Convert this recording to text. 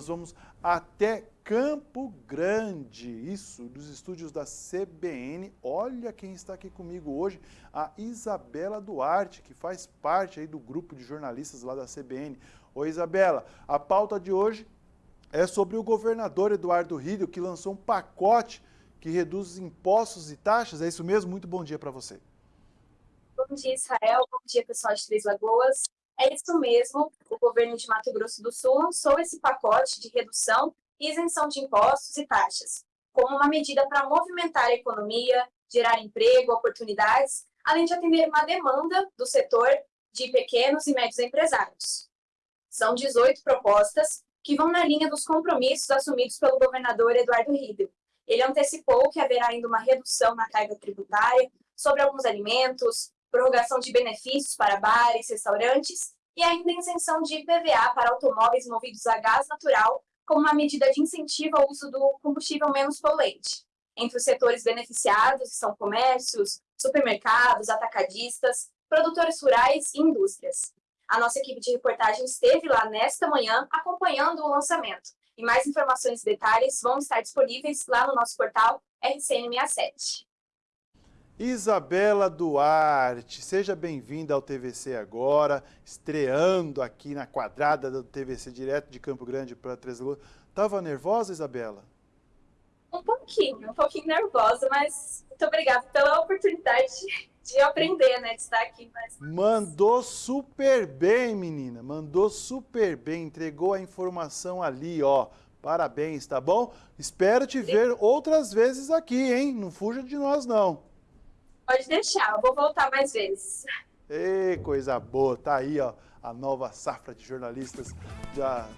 nós vamos até Campo Grande, isso, dos estúdios da CBN. Olha quem está aqui comigo hoje, a Isabela Duarte, que faz parte aí do grupo de jornalistas lá da CBN. Oi, Isabela, a pauta de hoje é sobre o governador Eduardo Rídio, que lançou um pacote que reduz os impostos e taxas. É isso mesmo? Muito bom dia para você. Bom dia, Israel. Bom dia, pessoal de Três Lagoas. É isso mesmo, o governo de Mato Grosso do Sul lançou esse pacote de redução e isenção de impostos e taxas, como uma medida para movimentar a economia, gerar emprego, oportunidades, além de atender uma demanda do setor de pequenos e médios empresários. São 18 propostas que vão na linha dos compromissos assumidos pelo governador Eduardo Riedel. Ele antecipou que haverá ainda uma redução na carga tributária sobre alguns alimentos, prorrogação de benefícios para bares, restaurantes e ainda isenção de IPVA para automóveis movidos a gás natural como uma medida de incentivo ao uso do combustível menos poluente. Entre os setores beneficiados são comércios, supermercados, atacadistas, produtores rurais e indústrias. A nossa equipe de reportagem esteve lá nesta manhã acompanhando o lançamento. E mais informações e detalhes vão estar disponíveis lá no nosso portal RCN67. Isabela Duarte, seja bem-vinda ao TVC agora, estreando aqui na quadrada do TVC direto de Campo Grande para Três Lagoas. Tava nervosa, Isabela? Um pouquinho, um pouquinho nervosa, mas muito obrigada pela oportunidade de aprender, né, de estar aqui. Mas... Mandou super bem, menina, mandou super bem, entregou a informação ali, ó. Parabéns, tá bom? Espero te ver outras vezes aqui, hein? Não fuja de nós, não. Pode deixar, vou voltar mais vezes. Ei, coisa boa, tá aí, ó, a nova safra de jornalistas da